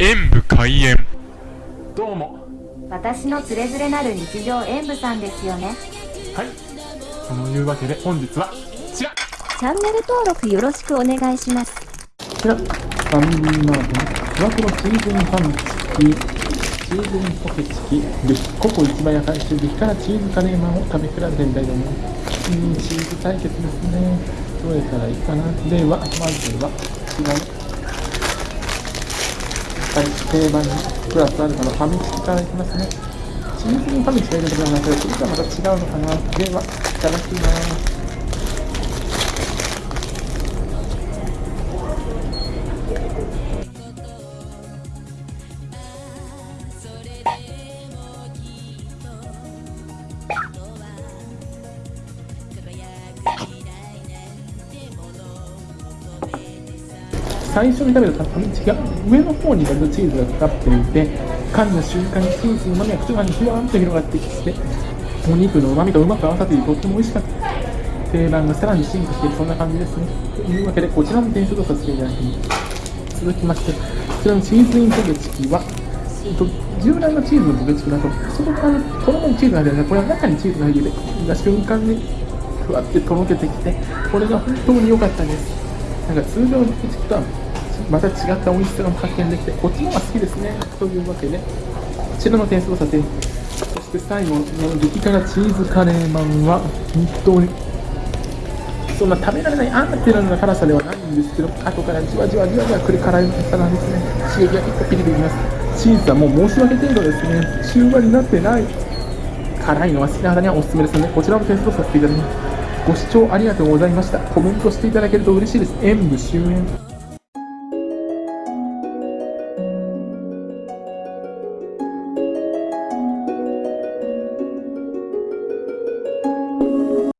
演武開演。どうも。私のつれづれなる日常演舞さんですよね。はい。そのいうわけで本日はこちら。こチャンネル登録よろしくお願いします。ちらファミリーマートのふわとろチーズンパンチキチーズンポケチキでココ一番野菜中激辛チーズカレーマンを食べ比べてみたいと思います。うんチーズ対決ですね。どれからいいかな。ではまずは違うはい、定番にプラスアルファのファミチキからいきますね。チーズにファミチキが入れてくれますけど、それとはまた違うのかな。では、いただきます。最初に食べたファミチが上の方に割とチーズがかかっていて噛んだ瞬間にチーズの旨味が口の中にふわーんと広がってきてお肉の旨味とうまく合わさっていてとっても美味しかった。定番がさらに進化しているそんな感じですね。というわけでこちらの点数とさせていただきます。続きましてこちらのチーズインポテチキはえっと従来のチーズのポテチキだと外側に衣にチーズが入ってるこれは中にチーズが入ってて噛んだ瞬間にふわってとろけてきてこれが本当に良かったです。なんか通常のポテチキとはまた違った美味しさが発見できてこっちの方が好きですね。というわけでこちらの点数をさせてそして最後の激辛チーズカレーマンは本当にそんな食べられないあんなっていうような辛さではないんですけど後からじわじわじわじわくる辛い辛さなんですね。刺激が結構ピリピリきます。チーズはもう申し訳程度ですね。中和になってない辛いのが好きな方にはおすすめですのでこちらの点数をさせていただきます。ご視聴ありがとうございました。コメントしていただけると嬉しいです。演武終演。